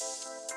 Música